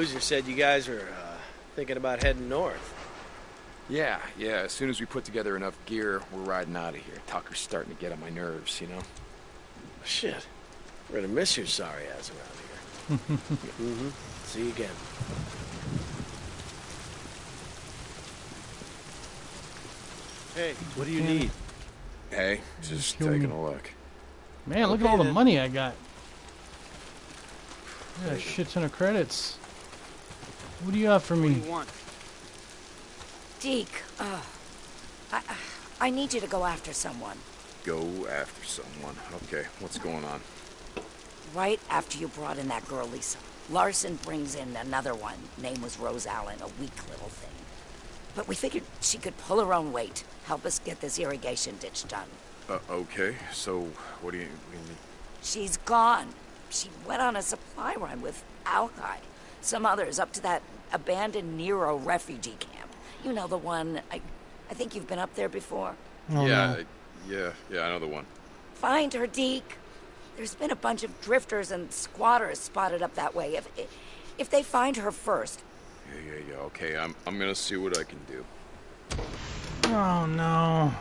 How's Boozer said you guys were uh, thinking about heading north? Yeah, yeah. As soon as we put together enough gear, we're riding out of here. Tucker's starting to get on my nerves, you know? Shit. We're gonna miss your sorry ass around here. mm-hmm. See you again. Hey, what do you need? Hey, just Kill taking me. a look. Man, look at all the then. money I got. Yeah, a shit ton of credits. What do you have for me? What do you want? Deke, uh, I, I need you to go after someone. Go after someone. Okay, what's going on? Right after you brought in that girl, Lisa. Larson brings in another one. Name was Rose Allen, a weak little thing. But we figured she could pull her own weight, help us get this irrigation ditch done. Uh, okay, so what do you, what do you mean? She's gone. She went on a supply run with Alki, some others, up to that abandoned Nero refugee camp. You know the one. I, I think you've been up there before. Oh, yeah, no. I- yeah, yeah, I know the one. Find her, Deke. There's been a bunch of drifters and squatters spotted up that way. If if they find her first, Yeah, yeah, yeah. Okay, I'm, I'm gonna see what I can do. Oh no.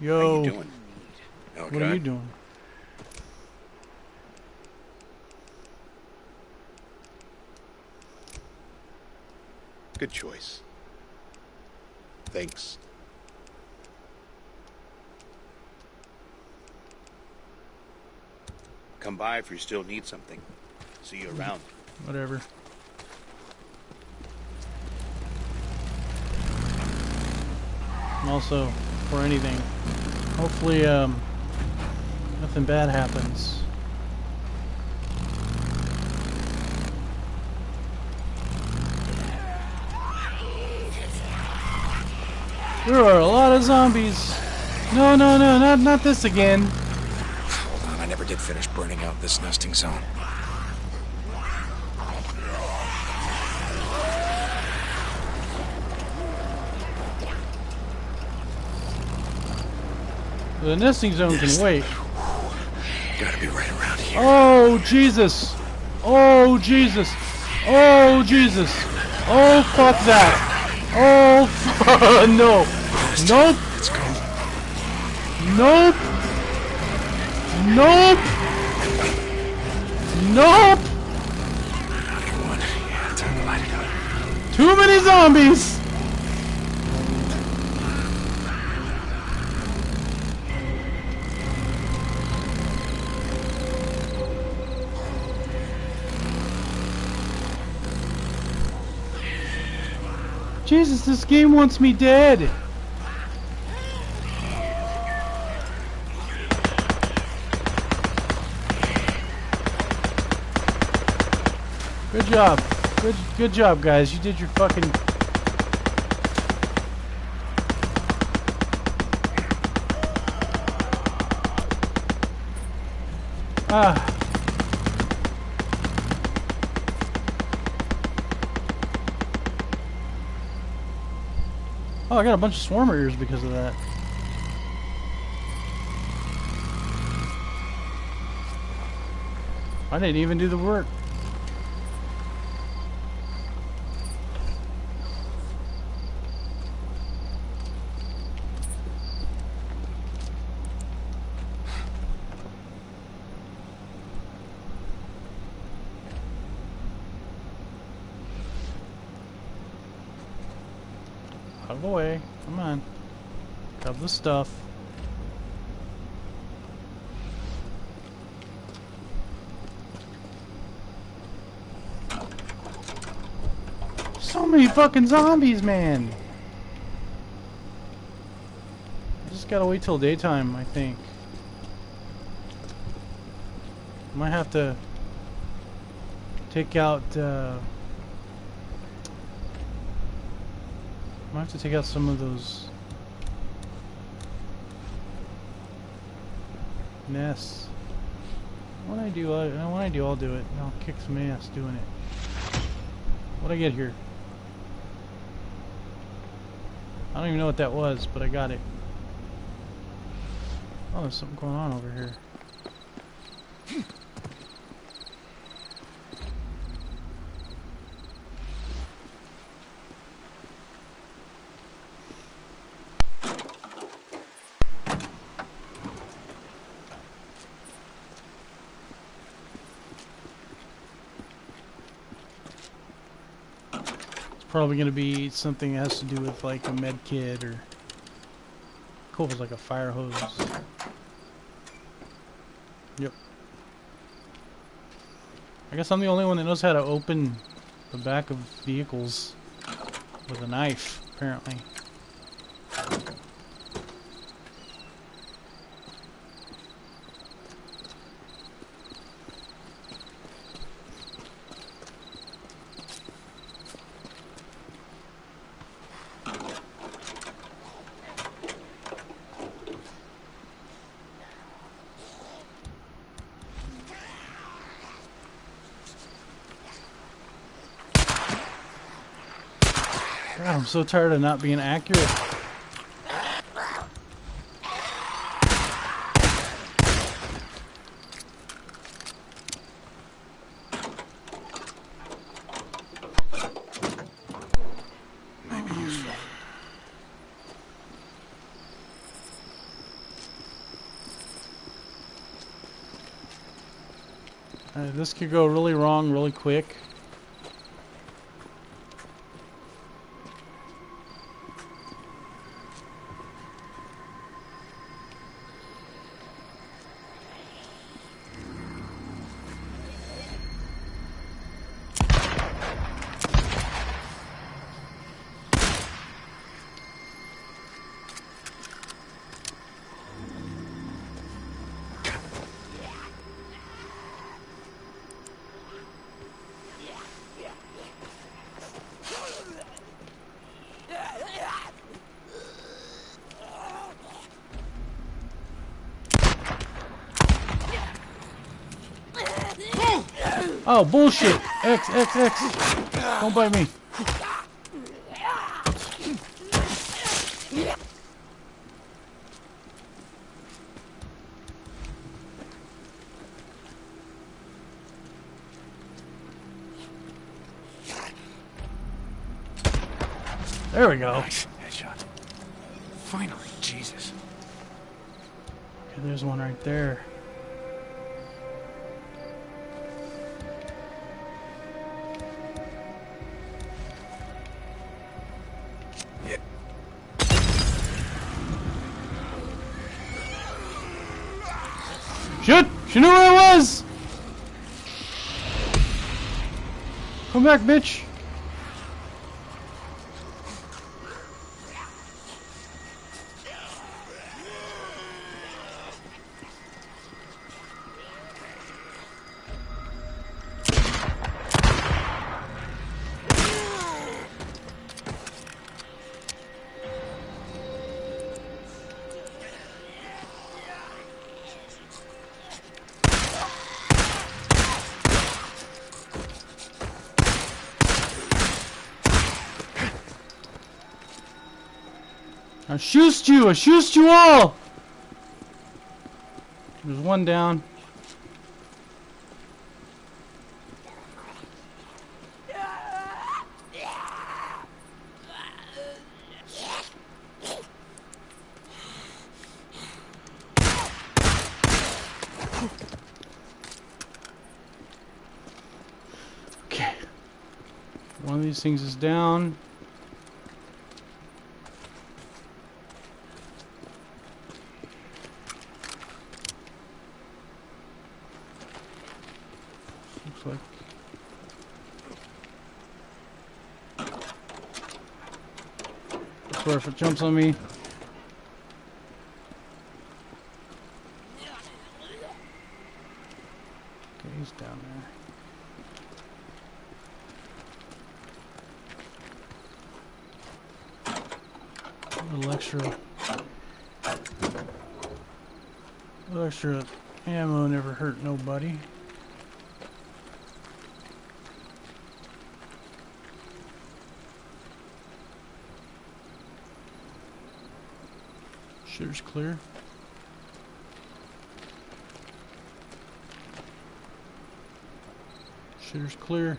Yo, How you doing? Okay. what are you doing? Good choice. Thanks. Come by if you still need something. See you around. Whatever. And also, for anything, hopefully, um, nothing bad happens. There are a lot of zombies. No, no, no, not not this again. Hold on, I never did finish burning out this nesting zone. The nesting zone can wait. Gotta be right around here. Oh Jesus! Oh Jesus! Oh Jesus! Oh fuck that! Oh fu- no! Nope! Let's go. Nope! Nope! Nope! Another one. Yeah, time to light it up. Too many zombies! Jesus, this game wants me dead! Good job. Good good job, guys. You did your fucking Ah. I got a bunch of swarmer ears because of that. I didn't even do the work. Out of the way. Come on. Grab the stuff. So many fucking zombies, man. I just gotta wait till daytime, I think. Might have to take out, uh, might have to take out some of those nests. When I do, uh, I, when I do, I'll do it. I'll kick some ass doing it. What'd I get here? I don't even know what that was, but I got it. Oh, there's something going on over here. Probably gonna be something that has to do with like a med kit or cool it's like a fire hose. Yep. I guess I'm the only one that knows how to open the back of vehicles with a knife, apparently. So tired of not being accurate. Uh, this could go really wrong really quick. Oh, bullshit! X, X, X! Don't bite me. There we go. Nice headshot. Finally, Jesus. Okay, there's one right there. Shit! She knew where I was! Come back, bitch! Shoot you! I shoot you all! There's one down. Okay. One of these things is down. Looks like. I swear if it jumps on me. Shitter's clear. Shitter's clear.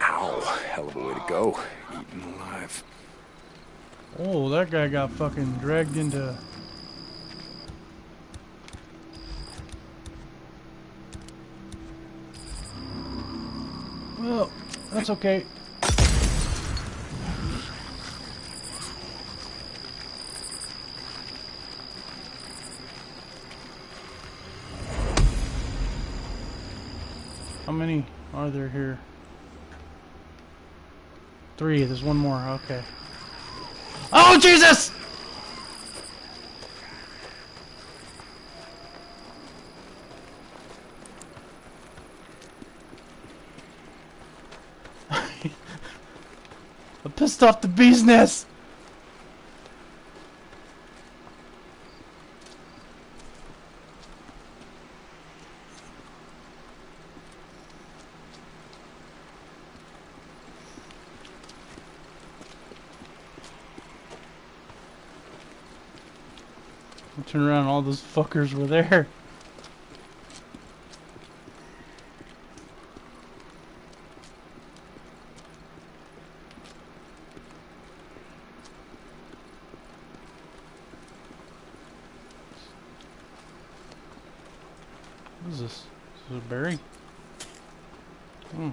Ow, hell of a way to go. Eaten alive. Oh, that guy got fucking dragged into that's okay. How many are there here? Three. There's one more. Okay. Oh, Jesus! Pissed off the bee's nest! Turn around, all those fuckers were there. What is this? Is this a berry? Hmm.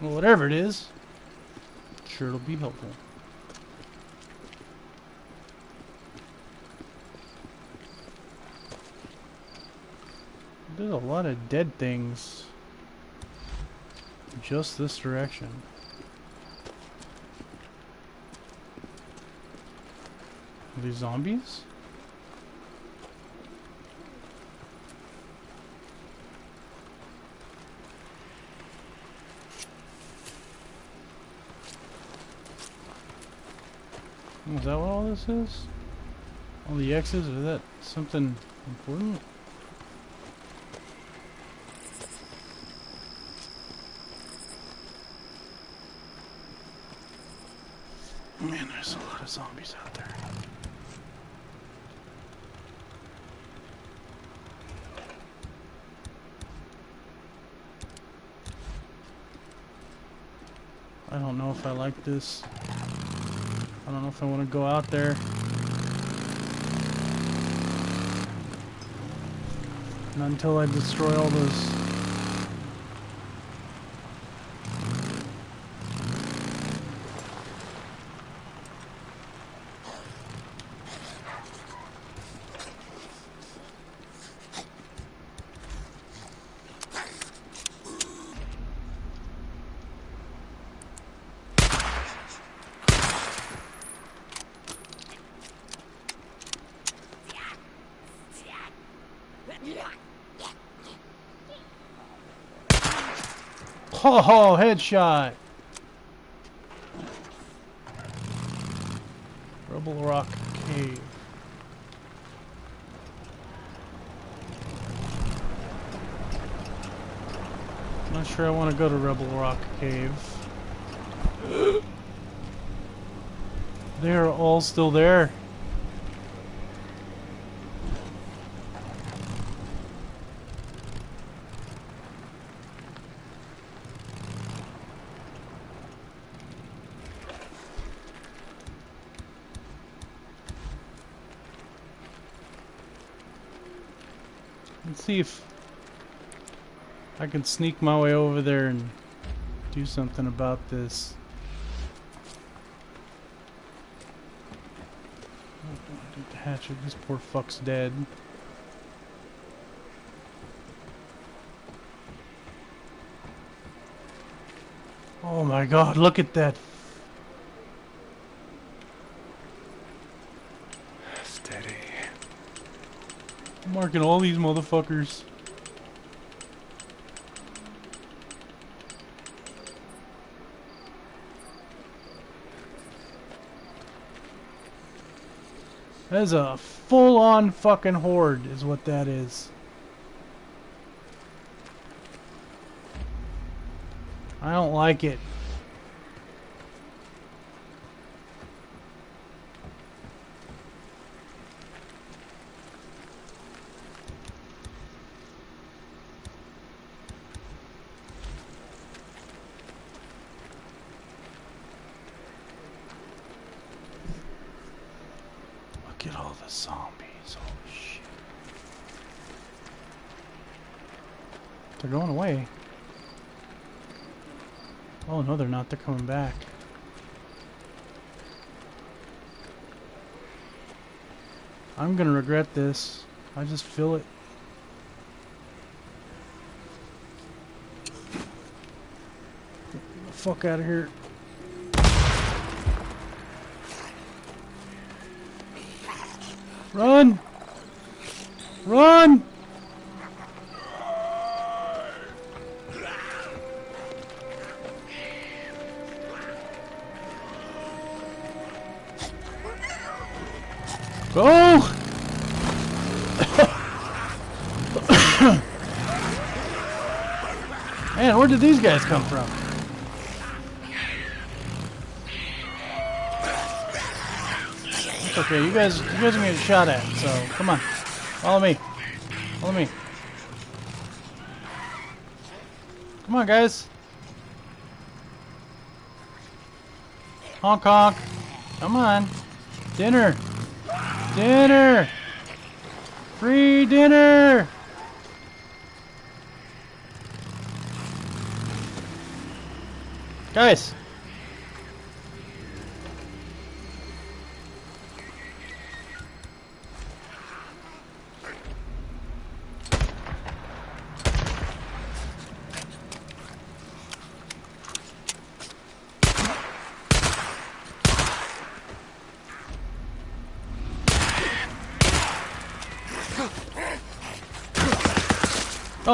Well, whatever it is, sure it'll be helpful. There's a lot of dead things. Just this direction. Are these zombies? Is that what all this is? All the X's? Is that something important? Man, there's a lot of zombies out there. I don't know if I like this. I don't know if I want to go out there. Not until I destroy all those. Ho, headshot! Rubble Rock Cave. Not sure I want to go to Rebel Rock Cave. They're all still there. Let's see if I can sneak my way over there and do something about this. Hatchet. This poor fuck's dead. Oh my god, look at that. I'm all these motherfuckers. That is a full-on fucking horde, is what that is. I don't like it. Look at all the zombies. Oh shit. They're going away. Oh no, they're not. They're coming back. I'm gonna regret this. I just feel it. Get the fuck out of here. Run! Run! Go! Man, where did these guys come from? Okay, you guys, you guys are gonna get shot at, so come on, follow me, follow me. Come on, guys. Honk honk. Come on. Dinner. Dinner. Free dinner. Guys.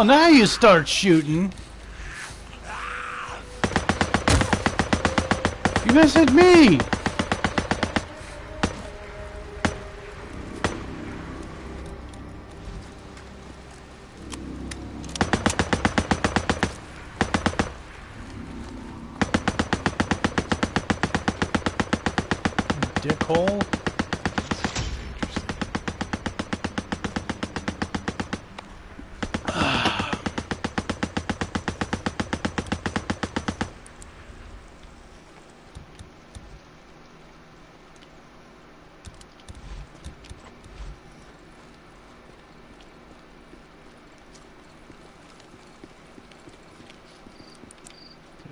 Oh, now you start shooting. You missed me.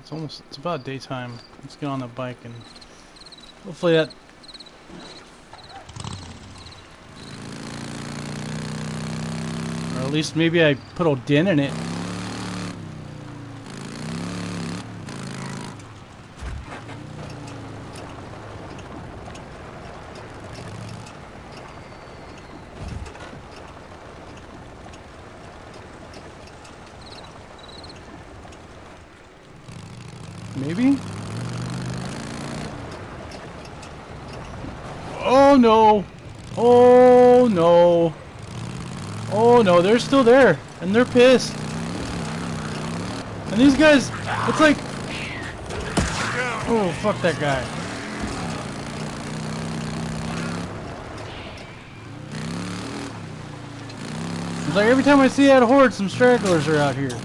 It's almost, it's about daytime. Let's get on the bike and hopefully that... Or at least maybe I put a dent in it. Maybe? Oh no! Oh no! Oh no, they're still there! And they're pissed! And these guys, it's like... Oh, fuck that guy. It's like every time I see that horde, some stragglers are out here.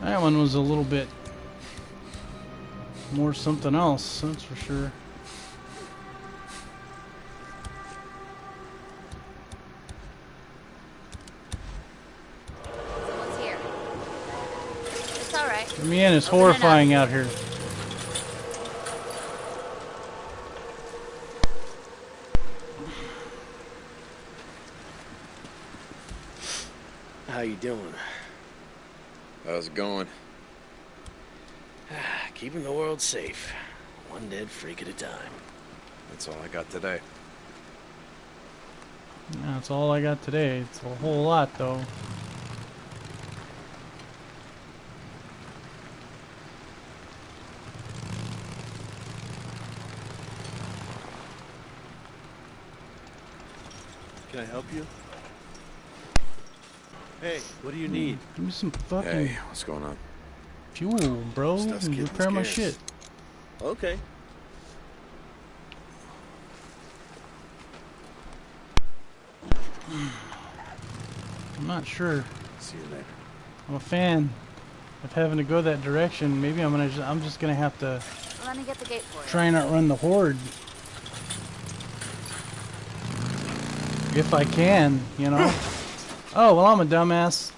That one was a little bit more something else, that's for sure. Someone's here. It's alright. Man, it's Open it horrifying out here. you doing? How's it going? Ah, keeping the world safe. One dead freak at a time. That's all I got today. That's all I got today. It's a whole lot, though. Can I help you? Hey, what do you hmm, need? Give me some fucking Hey, what's going on? fuel, bro. Stuff's and getting repair my shit. Okay. I'm not sure. See you later. I'm a fan of having to go that direction. Maybe I'm gonna. Just, I'm just gonna have to Let me get the gate for you. try and outrun the horde. If I can, you know. Oh well, I'm a dumbass.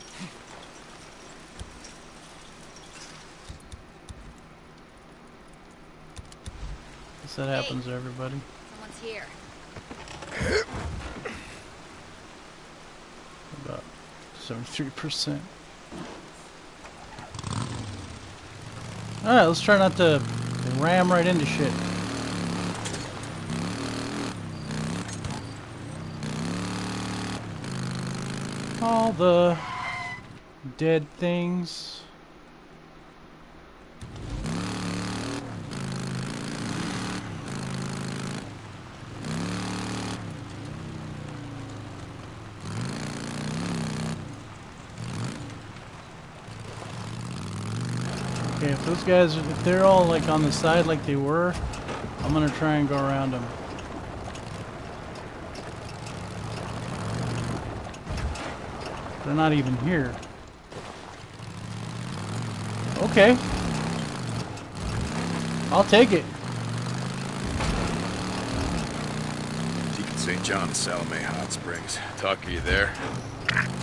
Guess that happens to everybody. Someone's here. About seventy-three percent. All right, let's try not to ram right into shit. All the dead things. Okay, if those guys, if they're all like on the side like they were, I'm gonna try and go around them. They're not even here. Okay. I'll take it. Deacon St. John, Salome Hot Springs. Talk to you there?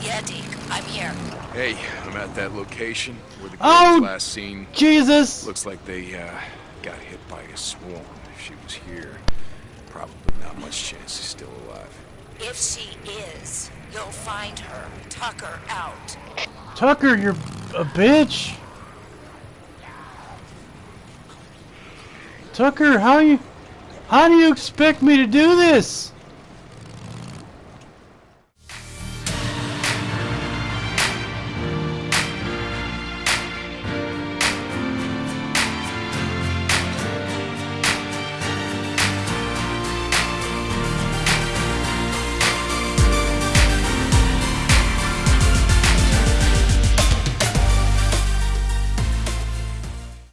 Yeah, Deke, I'm here. Hey, I'm at that location where the girl Oh! last seen. Jesus! Looks like they uh, got hit by a swarm. If she was here, probably not much chance she's still alive. If she is, you'll find her. Tucker out. Tucker, you're a bitch. Tucker, how you, how do you expect me to do this?